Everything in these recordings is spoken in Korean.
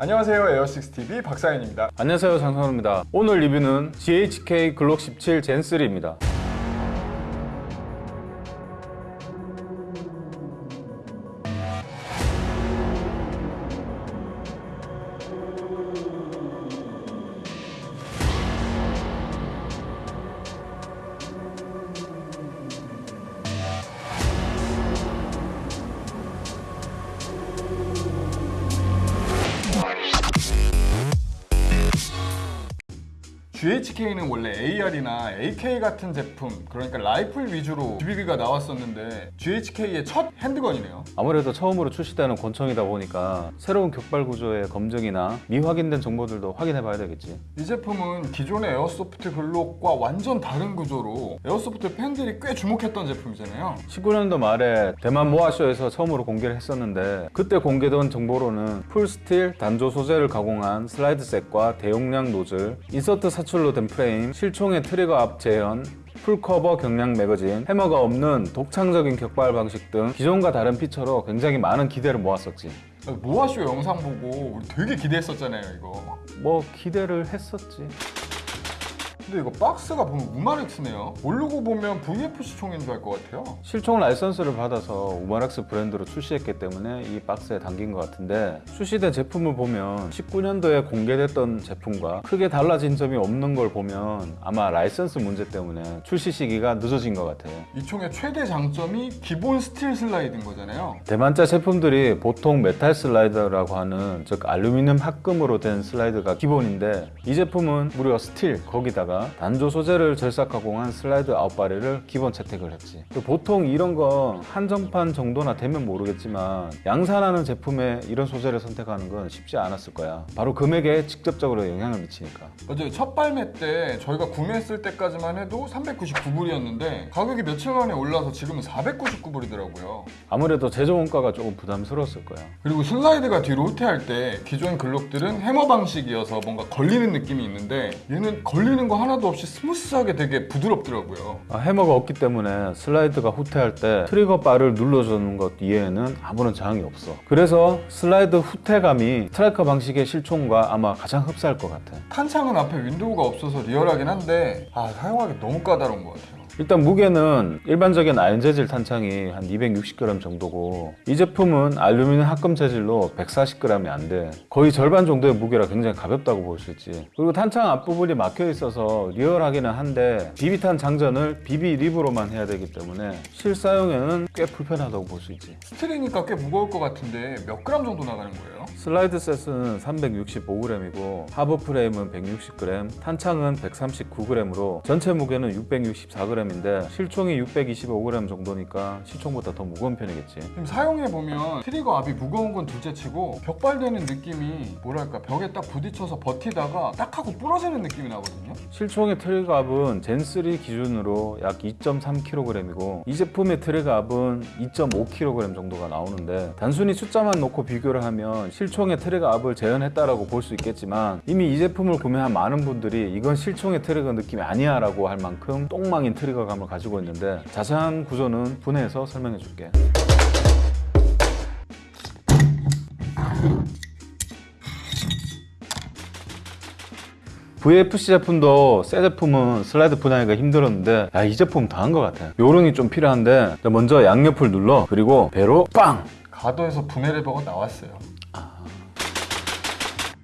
안녕하세요. 에어식스TV 박사연입니다. 안녕하세요. 장성호입니다. 오늘 리뷰는 GHK 글록 17 젠3입니다 GHK는 원래 AR이나 AK 같은 제품 그러니까 라이플 위주로 GBB가 나왔었는데 GHK의 첫 handgun이네요. 아무래도 처음으로 출시되는 권총이다 보니까 새로운 격발 구조의 검증이나 미확인된 정보들도 확인해 봐야 되겠지. 이 제품은 기존의 airsoft 글록과 완전 다른 구조로 airsoft 팬들이 꽤 주목했던 제품이잖아요. 19년도 말에 대만 모아쇼에서 처음으로 공개를 했었는데 그때 공개된 정보로는 full steel 단조 소재를 가공한 슬라이드 set과 대용량 노즐, insert 사출 로 된 프레임, 실총의 트리거 압 재현, full cover 경량 매거진, 해머가 없는 독창적인 격발 방식 등 기존과 다른 feature로 굉장히 많은 기대를 모았었지. 모아쇼 영상 보고 우리 되게 기대했었잖아요 이거. 뭐 기대를 했었지 근데 이거 박스가 보면 우마렉스네요. 모르고 보면 VFC 총인 줄 알 것 같아요. 실총 라이선스를 받아서 우마렉스 브랜드로 출시했기 때문에 이 박스에 담긴 것 같은데 출시된 제품을 보면 19년도에 공개됐던 제품과 크게 달라진 점이 없는 걸 보면 아마 라이선스 문제 때문에 출시 시기가 늦어진 것 같아요. 이 총의 최대 장점이 기본 steel 슬라이드인 거잖아요. 대만제 제품들이 보통 메탈 슬라이드라고 하는 즉 알루미늄 합금으로 된 슬라이드가 기본인데 이 제품은 무려 steel 거기다가 단조 소재를 절삭 가공한 슬라이드 아웃바리를 기본 채택을 했지. 보통 이런 건 한정판 정도나 되면 모르겠지만 양산하는 제품에 이런 소재를 선택하는 건 쉽지 않았을 거야. 바로 금액에 직접적으로 영향을 미치니까. 맞아요 첫 발매 때 저희가 구매했을 때까지만 해도 399불이었는데 가격이 며칠 만에 올라서 지금은 499불이더라고요. 아무래도 제조 원가가 조금 부담스러웠을 거야. 그리고 슬라이드가 뒤로 후퇴할 때 기존 글록들은 해머 방식이어서 뭔가 걸리는 느낌이 있는데 얘는 걸리는 거 하나 도 없이 smooth하게 되게 부드럽더라고요. 아, 해머가 없기 때문에 슬라이드가 후퇴할 때 트리거 바를 눌러주는 것 이외에는 아무런 저항이 없어. 그래서 슬라이드 후퇴감이 striker 방식의 실총과 아마 가장 흡사할 것 같아. 탄창은 앞에 window가 없어서 리얼하긴 한데 아 사용하기 너무 까다로운 것 같아요 일단 무게는 일반적인 아연 재질 탄창이 한 260g 정도고 이 제품은 알루미늄 합금 재질로 140g이 안 돼. 거의 절반 정도의 무게라 굉장히 가볍다고 볼 수 있지. 그리고 탄창 앞부분이 막혀 있어서 리얼하기는 한데 비비탄 장전을 BB lip으로만 해야 되기 때문에 실사용에는 꽤 불편하다고 볼 수 있지. steel이니까 꽤 무거울 것 같은데 몇 그램 정도 나가는 거예요? 슬라이드 set은 365g이고 하부 프레임은 160g, 탄창은 139g으로 전체 무게는 664g 인데 실총이 625g 정도니까 실총보다 더 무거운 편이겠지. 지금 사용해보면 트리거 압이 무거운 건 둘째치고 격발되는 느낌이 뭐랄까 벽에 딱 부딪혀서 버티다가 딱 하고 부러지는 느낌이 나거든요 실총의 트리거 압은 Gen3 기준으로 약 2.3kg이고 이 제품의 트리거 압은 2.5kg 정도가 나오는데 단순히 숫자만 놓고 비교를 하면 실총의 트리거 압을 재현했다라고 볼 수 있겠지만 이미 이 제품을 구매한 많은 분들이 이건 실총의 트리거 느낌이 아니야 라고 할 만큼 똥망인 트리거 감을 가지고 있는데 자세한 구조는 분해해서 설명해 줄게. VFC 제품도 새 제품은 슬라이드 분해하기가 힘들었는데 야, 이 제품 더 한 것 같아. 요령이 좀 필요한데 먼저 양옆을 눌러 그리고 배로 빵! 가도에서 분해 레버가 나왔어요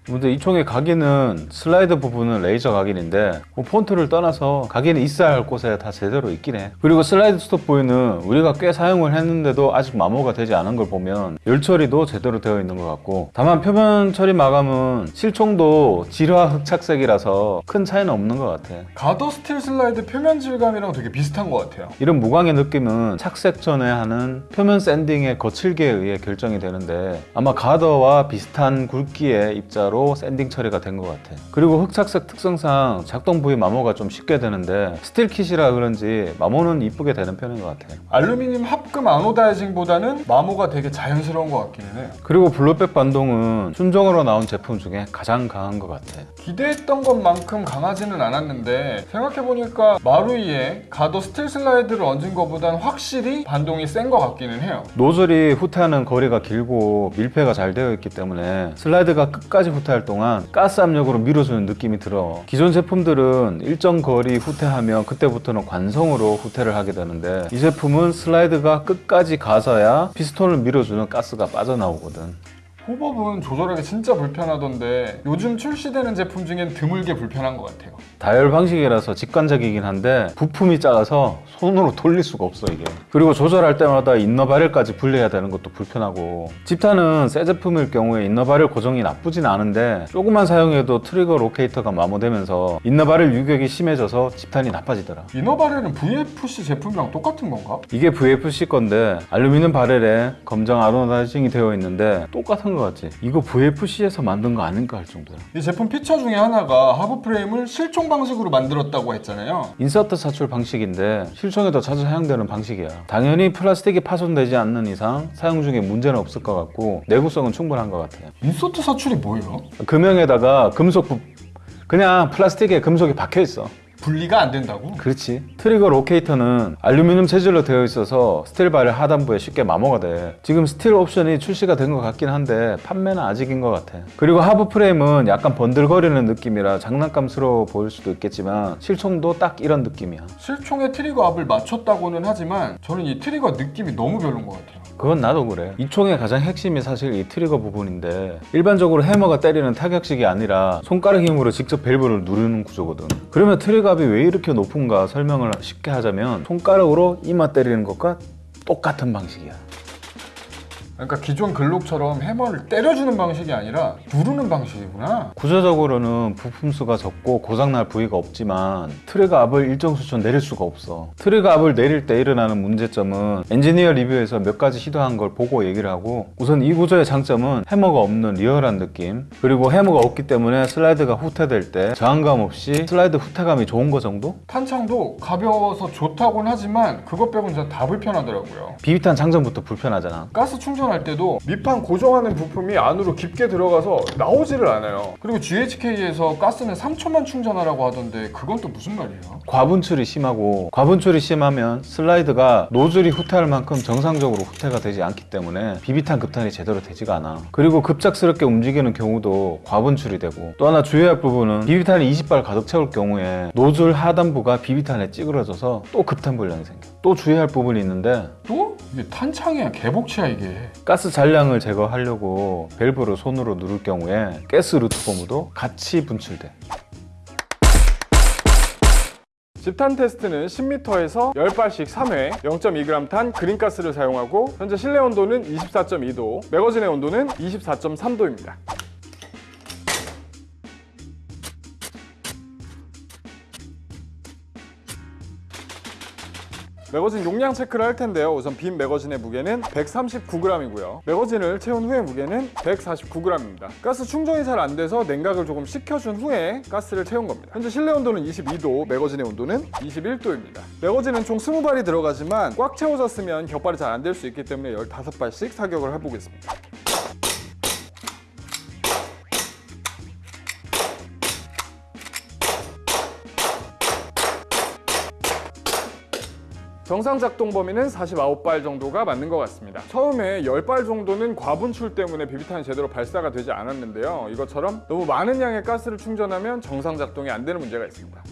근데 이 총의 각인은 슬라이드 부분은 레이저 각인인데 뭐 폰트를 떠나서 각인이 있어야 할 곳에 다 제대로 있긴 해. 그리고 슬라이드 스톱 부위는 우리가 꽤 사용을 했는데도 아직 마모가 되지 않은 걸 보면 열 처리도 제대로 되어 있는 것 같고 다만 표면 처리 마감은 실총도 질화 흑착색이라서 큰 차이는 없는 것 같아. 가더 steel 슬라이드 표면 질감이랑 되게 비슷한 것 같아요. 이런 무광의 느낌은 착색 전에 하는 표면 sanding의 거칠기에 의해 결정이 되는데 아마 가더와 비슷한 굵기의 입자로 효과로 sanding 처리가 된 것 같아. 그리고 흑착색 특성상 작동 부위 마모가 좀 쉽게 되는데 steel kit이라 그런지 마모는 이쁘게 되는 편인 것 같아. 알루미늄 합금 anodizing보다는 마모가 되게 자연스러운 것 같기는 해요. 그리고 blowback 반동은 순정으로 나온 제품 중에 가장 강한 것 같아. 기대했던 것만큼 강하지는 않았는데 생각해보니까 마루이에 가더 스틸 슬라이드를 얹은 것보단 확실히 반동이 센 것 같기는 해요. 노즐이 후퇴하는 거리가 길고 밀폐가 잘 되어 있기 때문에 슬라이드가 끝까지 후퇴할 동안 가스 압력으로 밀어주는 느낌이 들어. 기존 제품들은 일정 거리 후퇴하면 그때부터는 관성으로 후퇴를 하게 되는데 이 제품은 슬라이드가 끝까지 가서야 피스톤을 밀어주는 가스가 빠져나오거든 hop-up은 조절하기 진짜 불편하던데 요즘 출시되는 제품 중엔 드물게 불편한 것 같아요. 다이얼 방식이라서 직관적이긴 한데 부품이 작아서 손으로 돌릴 수가 없어 이게 그리고 조절할 때마다 inner barrel까지 분리해야 되는 것도 불편하고 집탄은 새 제품일 경우에 inner barrel 고정이 나쁘진 않은데 조금만 사용해도 트리거 locator가 마모되면서 inner barrel 유격이 심해져서 집탄이 나빠지더라 inner barrel은 VFC 제품이랑 똑같은 건가? 이게 VFC 건데 알루미늄 barrel에 검정 anodizing이 되어 있는데 똑같은 거 같지 이거 VFC에서 만든 거 아닌가 할 정도야 이 제품 피처 중에 하나가 하부 프레임을 실총 방식으로 만들었다고 했잖아요. 인서트 사출 방식인데 실총에도 자주 사용되는 방식이야. 당연히 플라스틱이 파손되지 않는 이상 사용 중에 문제는 없을 것 같고 내구성은 충분한 것 같아요. 인서트 사출이 뭐예요? 금형에다가 금속 부... 그냥 플라스틱에 금속이 박혀 있어. 분리가 안 된다고? 그렇지. 트리거 locator는 알루미늄 재질로 되어 있어서 스틸 바렐 하단부에 쉽게 마모가 돼. 지금 스틸 옵션이 출시가 된 것 같긴 한데 판매는 아직인 것 같아. 그리고 하부 프레임은 약간 번들거리는 느낌이라 장난감스러워 보일 수도 있겠지만 실총도 딱 이런 느낌이야. 실총에 트리거 압을 맞췄다고는 하지만 저는 이 트리거 느낌이 너무 별론 것 같아요. 그건 나도 그래. 이 총의 가장 핵심이 사실 이 트리거 부분인데 일반적으로 해머가 때리는 타격식이 아니라 손가락 힘으로 직접 밸브를 누르는 구조거든. 그러면 트리거압이 왜 이렇게 높은가 설명을 쉽게 하자면 손가락으로 이마 때리는 것과 똑같은 방식이야. 그러니까 기존 글록처럼 해머를 때려주는 방식이 아니라 누르는 방식이구나. 구조적으로는 부품 수가 적고 고장날 부위가 없지만 트리거 압을 일정 수준 내릴 수가 없어. 트리거 압을 내릴 때 일어나는 문제점은 엔지니어 리뷰에서 몇 가지 시도한 걸 보고 얘기를 하고 우선 이 구조의 장점은 해머가 없는 리얼한 느낌 그리고 해머가 없기 때문에 슬라이드가 후퇴될 때 저항감 없이 슬라이드 후퇴감이 좋은 거 정도? 탄창도 가벼워서 좋다곤 하지만 그것 빼고는 진짜 다 불편하더라고요. 비비탄 장전부터 불편하잖아. 가스 충전 할 때도 밑판 고정하는 부품이 안으로 깊게 들어가서 나오지를 않아요. 그리고 GHK에서 가스는 3초만 충전하라고 하던데 그건 또 무슨 말이에요? 과분출이 심하고 과분출이 심하면 슬라이드가 노즐이 후퇴할 만큼 정상적으로 후퇴가 되지 않기 때문에 비비탄 급탄이 제대로 되지가 않아 그리고 급작스럽게 움직이는 경우도 과분출이 되고 또 하나 주의할 부분은 비비탄이 20발 가득 채울 경우에 노즐 하단부가 비비탄에 찌그러져서 또 급탄 불량이 생겨 또 주의할 부분이 있는데 또? 이게 탄창이야 개복치야 이게. 가스 잔량을 제거하려고 밸브를 손으로 누를 경우에 가스 루트폼도 같이 분출돼 집탄 테스트는 10m에서 10발씩 3회 0.2g 탄 그린가스를 사용하고 현재 실내 온도는 24.2도 매거진의 온도는 24.3도입니다 매거진 용량 체크를 할 텐데요. 우선 빈 매거진의 무게는 139g이고요. 매거진을 채운 후의 무게는 149g입니다. 가스 충전이 잘 안 돼서 냉각을 조금 식혀준 후에 가스를 채운 겁니다. 현재 실내 온도는 22도 매거진의 온도는 21도입니다. 매거진은 총 20발이 들어가지만 꽉 채워졌으면 격발이 잘 안 될 수 있기 때문에 15발씩 사격을 해보겠습니다 정상 작동 범위는 49발 정도가 맞는 것 같습니다. 처음에 10발 정도는 과분출 때문에 비비탄이 제대로 발사가 되지 않았는데요. 이것처럼 너무 많은 양의 가스를 충전하면 정상 작동이 안 되는 문제가 있습니다.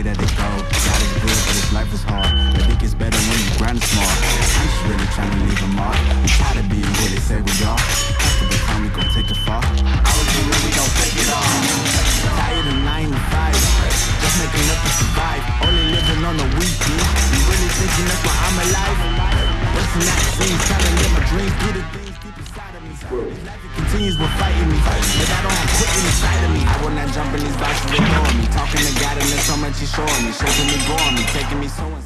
way that it go. Got it good, but this life is hard. I think it's better when you grind smart. I'm just really trying to leave a mark. We try to be who they say we are. After the time, we gon' take it far. I was here, we gon' take it all. Tired of nine to five. Just making up to survive. Only living on the weekend. You really thinking that's why I'm alive? What's not seen? Trying to live my dreams, do the thing continues with fighting me, but I don't quitting inside of me. I will not jump in these boxes, ignore me. Talking to God and there's so much He's showing me, shaping me, growing me, taking me so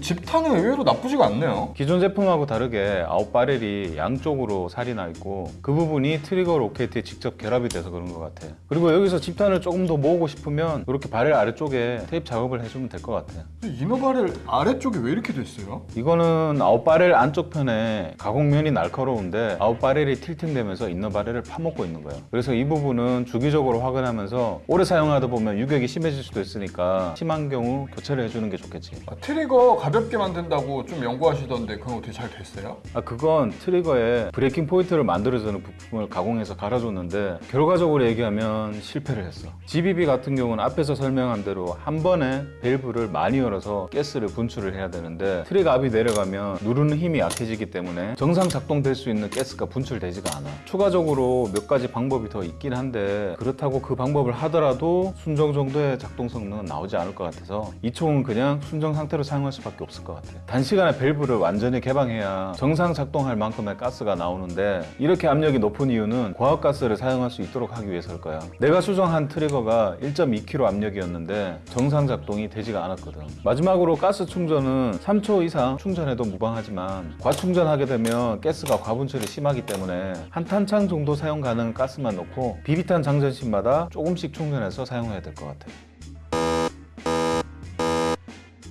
집탄은 의외로 나쁘지가 않네요. 기존 제품하고 다르게 out barrel이 양쪽으로 살이 나 있고 그 부분이 트리거 로켓에 직접 결합이 돼서 그런 것 같아. 그리고 여기서 집탄을 조금 더 모으고 싶으면 이렇게 바렐 아래쪽에 테이프 작업을 해주면 될 것 같아. inner barrel 아래쪽이 왜 이렇게 됐어요? 이거는 out barrel 안쪽 편에 가공면이 날카로운데 아웃바렐이 틸팅되면서 인너바렐을 파먹고 있는 거예요. 그래서 이 부분은 주기적으로 확인하면서 오래 사용하다 보면 유격이 심해질 수도 있으니까 심한 경우 교체를 해주는 게 좋겠지. 아, 트리거 가볍게 만든다고 좀 연구하시던데 그건 어떻게 잘 됐어요? 아 그건 트리거에 breaking point를 만들어주는 부품을 가공해서 갈아줬는데 결과적으로 얘기하면 실패를 했어 GBB 같은 경우는 앞에서 설명한 대로 한 번에 밸브를 많이 열어서 가스를 분출을 해야 되는데 트리거 압이 내려가면 누르는 힘이 약해지기 때문에 정상 작동될 수 있는 가스가 분출되지가 않아 추가적으로 몇 가지 방법이 더 있긴 한데 그렇다고 그 방법을 하더라도 순정 정도의 작동 성능은 나오지 않을 것 같아서 이 총은 그냥 순정 상태로 사용할 수 밖에 없을 것 같아요. 단시간에 밸브를 완전히 개방해야 정상 작동할 만큼의 가스가 나오는데 이렇게 압력이 높은 이유는 고압가스를 사용할 수 있도록 하기 위해서일 거야. 내가 수정한 트리거가 1.2kg 압력이었는데 정상 작동이 되지가 않았거든. 마지막으로 가스 충전은 3초 이상 충전해도 무방하지만 과충전하게 되면 가스가 과분출이 심하기 때문에 한 탄창 정도 사용 가능한 가스만 넣고 비비탄 장전시마다 조금씩 충전해서 사용해야 될 것 같아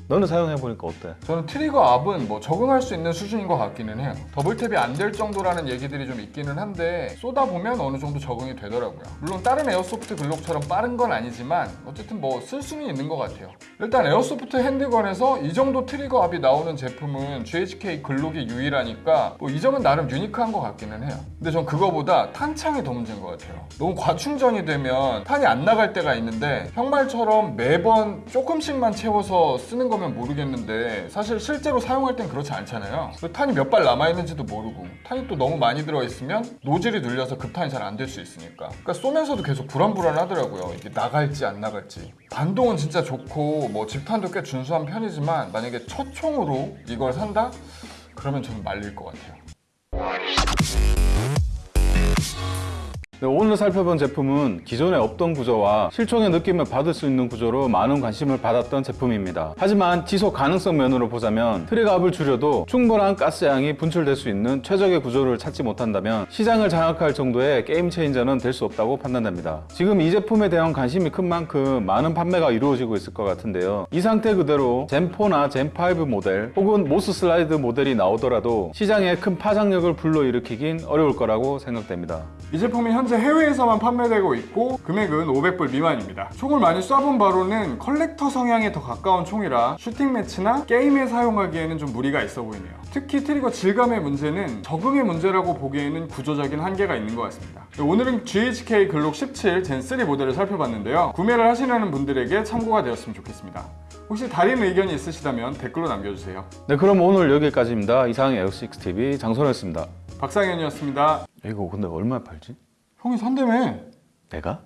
너는 사용해보니까 어때? 저는 트리거 압은 뭐 적응할 수 있는 수준인 것 같기는 해요. double tap이 안 될 정도라는 얘기들이 좀 있기는 한데 쏘다 보면 어느 정도 적응이 되더라고요. 물론 다른 airsoft 글록처럼 빠른 건 아니지만 어쨌든 뭐 쓸 수는 있는 것 같아요. 일단 airsoft handgun에서 이 정도 트리거 압이 나오는 제품은 GHK 글록이 유일하니까 뭐 이 점은 나름 unique한 것 같기는 해요. 근데 전 그거보다 탄창이 더 문제인 것 같아요. 너무 과충전이 되면 탄이 안 나갈 때가 있는데 형 말처럼 매번 조금씩만 채워서 쓰는 거면 모르겠는데 사실 실제로 사용할 땐 그렇지 않잖아요. 그리고 탄이 몇 발 남아 있는지도 모르고 탄이 또 너무 많이 들어 있으면 노즐이 눌려서 급탄이 잘 안 될 수 있으니까. 그러니까 쏘면서도 계속 불안불안하더라고요. 이게 나갈지 안 나갈지. 반동은 진짜 좋고 뭐 집탄도 꽤 준수한 편이지만 만약에 첫 총으로 이걸 산다? 그러면 저는 말릴 것 같아요. 네, 오늘 살펴본 제품은 기존에 없던 구조와 실총의 느낌을 받을 수 있는 구조로 많은 관심을 받았던 제품입니다. 하지만 지속 가능성 면으로 보자면 트리거압을 줄여도 충분한 가스양이 분출될 수 있는 최적의 구조를 찾지 못한다면 시장을 장악할 정도의 game changer는 될 수 없다고 판단됩니다. 지금 이 제품에 대한 관심이 큰 만큼 많은 판매가 이루어지고 있을 것 같은데요. 이 상태 그대로 Gen4나 Gen5 모델 혹은 MOS 슬라이드 모델이 나오더라도 시장에 큰 파장력을 불러일으키긴 어려울 거라고 생각됩니다. 이 제품이 현재 해외에서만 판매되고 있고 금액은 500불 미만입니다. 총을 많이 쏴본 바로는 collector 성향에 더 가까운 총이라 shooting match나 게임에 사용하기에는 좀 무리가 있어 보이네요. 특히 trigger 질감의 문제는 적응의 문제라고 보기에는 구조적인 한계가 있는 것 같습니다. 네, 오늘은 GHK Glock 17 Gen3 모델을 살펴봤는데요. 구매를 하시려는 분들에게 참고가 되었으면 좋겠습니다. 혹시 다른 의견이 있으시다면 댓글로 남겨주세요. 네 그럼 오늘 여기까지입니다. 이상 에어식스TV 장선호였습니다. 박상현이었습니다. 이거 근데 얼마에 팔지? 형이 산다며. 내가?